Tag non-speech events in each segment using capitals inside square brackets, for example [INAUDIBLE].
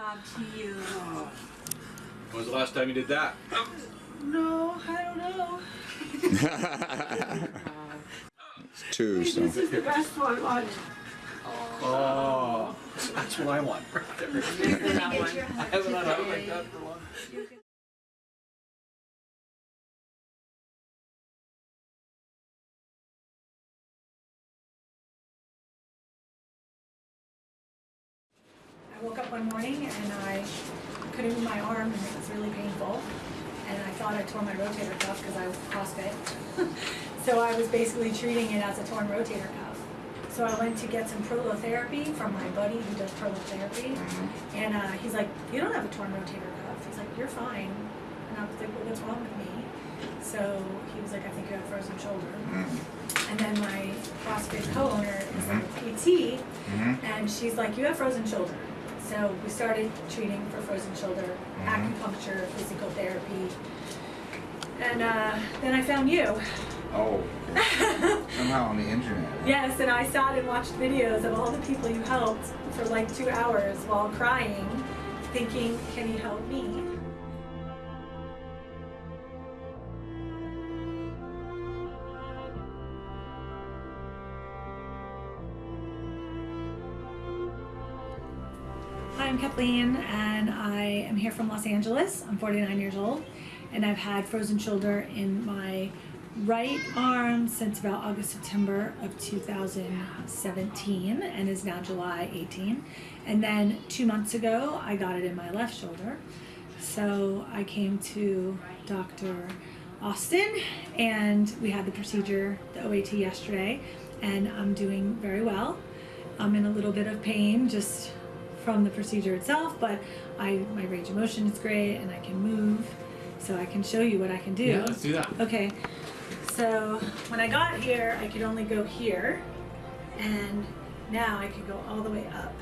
job to you. When was the last time you did that? No, I don't know. It's [LAUGHS] two, so. This is the best one. Watch. Oh, that's what I want. right there. That one. I haven't had a like that for a long I woke up one morning and I couldn't move my arm and it was really painful. And I thought I tore my rotator cuff because I was CrossFit. [LAUGHS] so I was basically treating it as a torn rotator cuff. So I went to get some prolotherapy from my buddy who does prolotherapy. And uh, he's like, you don't have a torn rotator cuff. He's like, you're fine. And I was like, well, what's wrong with me? So he was like, I think you have frozen shoulder. And then my CrossFit co-owner is like a PT, and she's like, you have frozen shoulder. So we started treating for frozen shoulder, acupuncture, physical therapy. And uh, then I found you. Oh, [LAUGHS] somehow on the internet. Yes, and I sat and watched videos of all the people you helped for like two hours while crying, thinking, can you help me? I'm Kathleen, and I am here from Los Angeles. I'm 49 years old, and I've had frozen shoulder in my right arm since about August, September of 2017, and is now July 18. And then two months ago, I got it in my left shoulder. So I came to Dr. Austin, and we had the procedure, the OAT, yesterday, and I'm doing very well. I'm in a little bit of pain just from the procedure itself, but I my range of motion is great and I can move, so I can show you what I can do. Yeah, let's do that. Okay, so when I got here, I could only go here, and now I can go all the way up.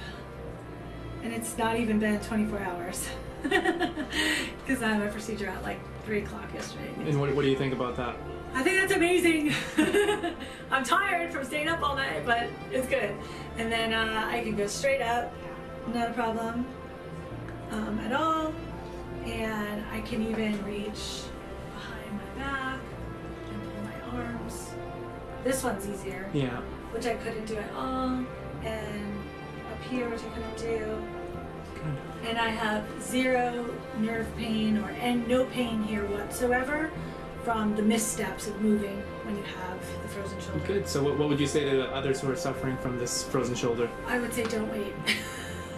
And it's not even been 24 hours, [LAUGHS] because I had my procedure at like 3 o'clock yesterday. And what, what do you think about that? I think that's amazing. [LAUGHS] I'm tired from staying up all night, but it's good. And then uh, I can go straight up, not a problem um, at all. And I can even reach behind my back and pull my arms. This one's easier, Yeah. which I couldn't do at all. And up here, which I couldn't do. Good. And I have zero nerve pain or and no pain here whatsoever from the missteps of moving when you have the frozen shoulder. Good. So what, what would you say to the others who are suffering from this frozen shoulder? I would say don't wait. [LAUGHS]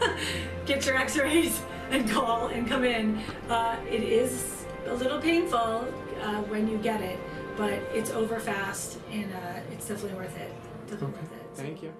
[LAUGHS] Get your x-rays and call and come in. Uh, it is a little painful uh, when you get it, but it's over fast and uh, it's definitely worth it. Definitely Okay. worth it. Thank you.